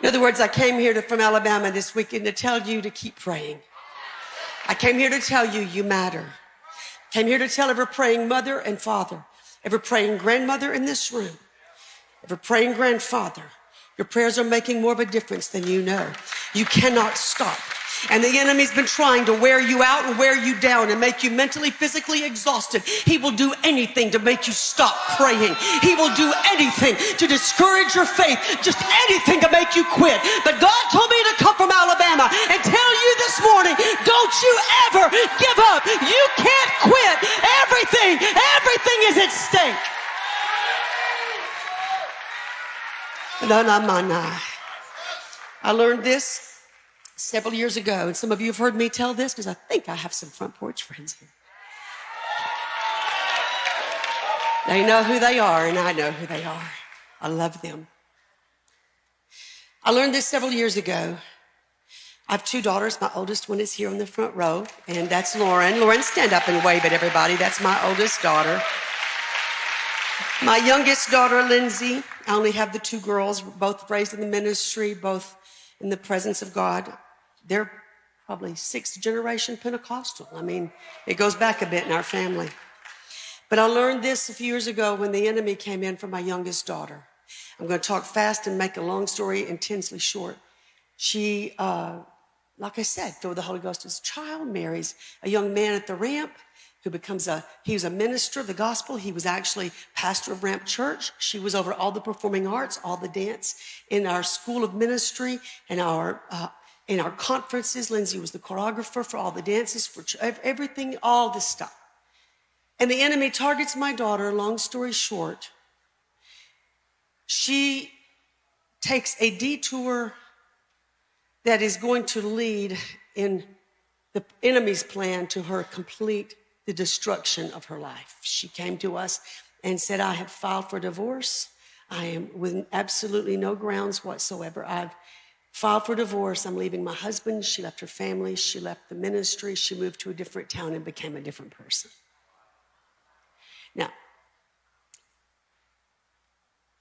In other words, I came here to, from Alabama this weekend to tell you to keep praying. I came here to tell you you matter. Came here to tell every praying mother and father, every praying grandmother in this room, every praying grandfather, your prayers are making more of a difference than you know. You cannot stop. And the enemy's been trying to wear you out and wear you down and make you mentally, physically exhausted. He will do anything to make you stop praying. He will do anything to discourage your faith, just anything to make you quit. But God told me to come from Alabama and tell you this morning, don't you ever give up. You can't quit. Everything, everything is at stake. I learned this several years ago, and some of you have heard me tell this because I think I have some front porch friends here. They know who they are, and I know who they are. I love them. I learned this several years ago. I have two daughters. My oldest one is here on the front row, and that's Lauren. Lauren, stand up and wave at everybody. That's my oldest daughter. My youngest daughter, Lindsay, I only have the two girls, both raised in the ministry, both in the presence of God they're probably sixth generation Pentecostal. I mean, it goes back a bit in our family. But I learned this a few years ago when the enemy came in for my youngest daughter. I'm going to talk fast and make a long story intensely short. She, uh, like I said, filled with the Holy Ghost as a child, marries a young man at the ramp who becomes a, he was a minister of the gospel. He was actually pastor of Ramp Church. She was over all the performing arts, all the dance in our school of ministry and our uh, in our conferences. Lindsay was the choreographer for all the dances, for everything, all this stuff. And the enemy targets my daughter, long story short. She takes a detour that is going to lead in the enemy's plan to her complete the destruction of her life. She came to us and said, I have filed for divorce. I am with absolutely no grounds whatsoever. I've filed for divorce. I'm leaving my husband. She left her family. She left the ministry. She moved to a different town and became a different person. Now,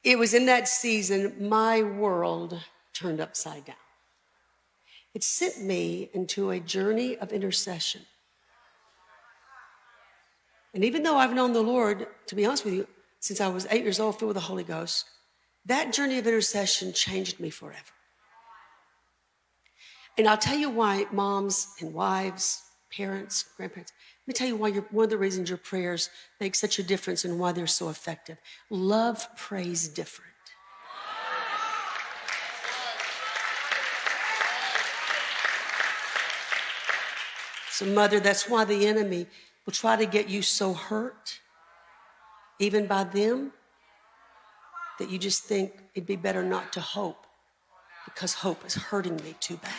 it was in that season my world turned upside down. It sent me into a journey of intercession. And even though I've known the Lord, to be honest with you, since I was eight years old, filled with the Holy Ghost, that journey of intercession changed me forever. And I'll tell you why moms and wives, parents, grandparents, let me tell you why one of the reasons your prayers make such a difference and why they're so effective. Love prays different. So, mother, that's why the enemy will try to get you so hurt, even by them, that you just think it'd be better not to hope because hope is hurting me too bad.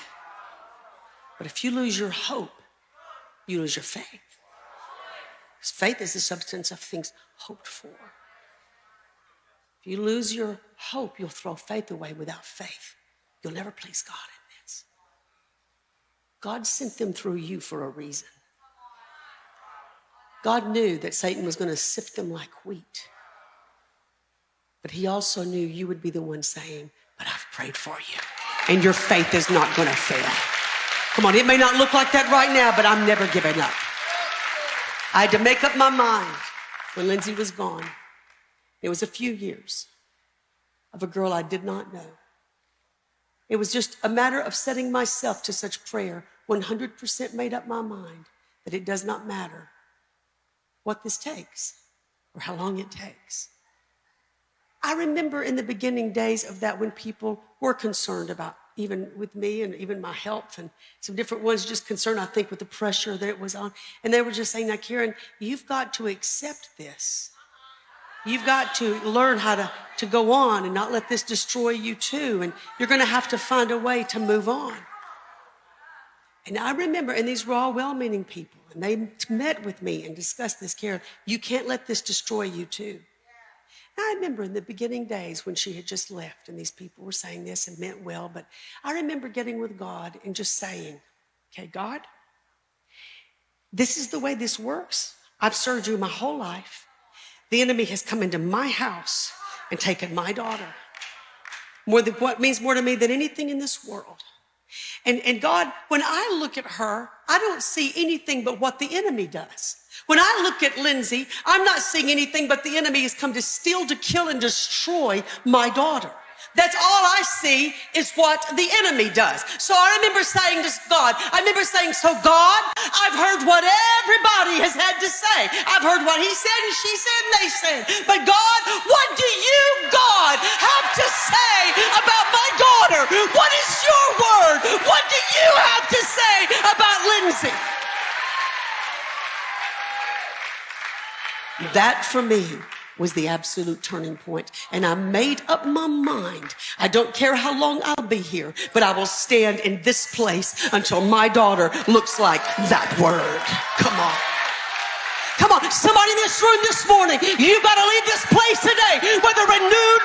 But if you lose your hope, you lose your faith. Faith is the substance of things hoped for. If you lose your hope, you'll throw faith away without faith. You'll never please God in this. God sent them through you for a reason. God knew that Satan was going to sift them like wheat. But he also knew you would be the one saying, But I've prayed for you, and your faith is not going to fail. Come on, it may not look like that right now, but I'm never giving up. I had to make up my mind when Lindsay was gone. It was a few years of a girl I did not know. It was just a matter of setting myself to such prayer, 100% made up my mind that it does not matter what this takes or how long it takes. I remember in the beginning days of that when people were concerned about even with me and even my health and some different ones just concerned, I think, with the pressure that it was on. And they were just saying, now, Karen, you've got to accept this. You've got to learn how to, to go on and not let this destroy you too. And you're going to have to find a way to move on. And I remember, and these were all well meaning people, and they met with me and discussed this, Karen. You can't let this destroy you too. I remember in the beginning days when she had just left and these people were saying this and meant well, but I remember getting with God and just saying, okay, God, this is the way this works. I've served you my whole life. The enemy has come into my house and taken my daughter. more than what means more to me than anything in this world. And, and God, when I look at her, I don't see anything but what the enemy does. When I look at Lindsay, I'm not seeing anything but the enemy has come to steal, to kill, and destroy my daughter. That's all I see is what the enemy does. So I remember saying to God, I remember saying, so God, I've heard what everybody has had to say. I've heard what he said and she said and they said. But God, what do you, God, have to say about my daughter? What is That for me was the absolute turning point. And I made up my mind. I don't care how long I'll be here, but I will stand in this place until my daughter looks like that word. Come on. Come on, somebody in this room this morning, you got to leave this place today with a renewed,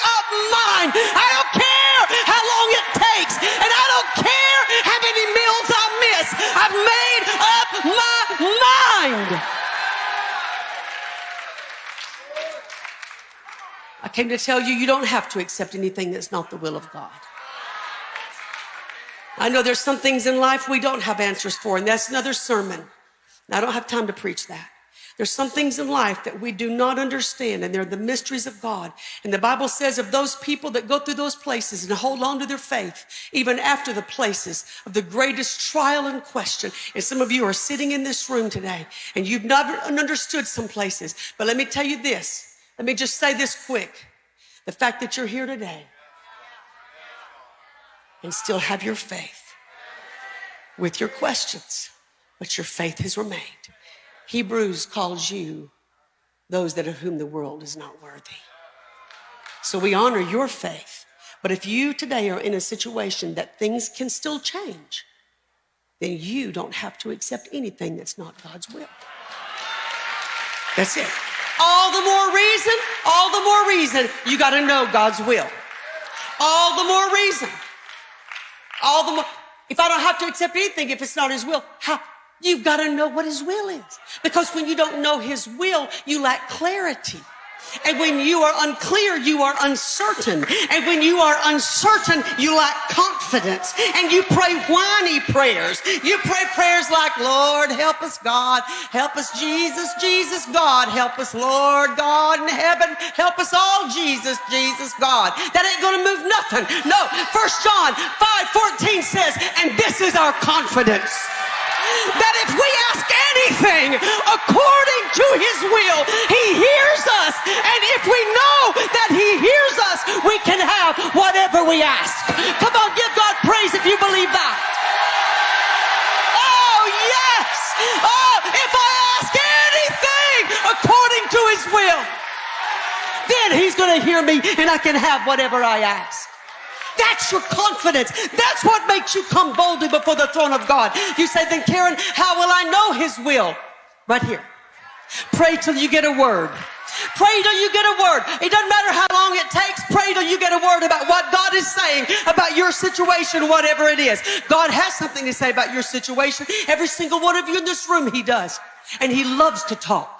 up mind. I don't care how long it takes, and I don't care how many meals I miss. I've made up my mind. I came to tell you, you don't have to accept anything that's not the will of God. I know there's some things in life we don't have answers for, and that's another sermon. I don't have time to preach that. There's some things in life that we do not understand, and they're the mysteries of God. And the Bible says of those people that go through those places and hold on to their faith, even after the places of the greatest trial and question. And some of you are sitting in this room today, and you've never understood some places. But let me tell you this let me just say this quick. The fact that you're here today and still have your faith with your questions, but your faith has remained. Hebrews calls you those that of whom the world is not worthy. So we honor your faith. But if you today are in a situation that things can still change, then you don't have to accept anything that's not God's will. That's it. All the more reason, all the more reason you got to know God's will. All the more reason. All the more. If I don't have to accept anything, if it's not His will, how? You've got to know what His will is. Because when you don't know His will, you lack clarity. And when you are unclear, you are uncertain. And when you are uncertain, you lack confidence. And you pray whiny prayers. You pray prayers like, Lord, help us, God. Help us, Jesus, Jesus, God. Help us, Lord, God in heaven. Help us all, Jesus, Jesus, God. That ain't going to move nothing. No. First John 5 14 says, and this is our confidence that if we ask anything according to his will, he hears us. And if we know that he hears us, we can have whatever we ask. Come on, give God praise if you believe that. Oh, yes. Oh, if I ask anything according to his will, then he's going to hear me and I can have whatever I ask. That's your confidence. That's what makes you come boldly before the throne of God. You say, then Karen, how will I know his will? Right here. Pray till you get a word. Pray till you get a word. It doesn't matter how long it takes. Pray till you get a word about what God is saying about your situation, whatever it is. God has something to say about your situation. Every single one of you in this room, He does. And He loves to talk.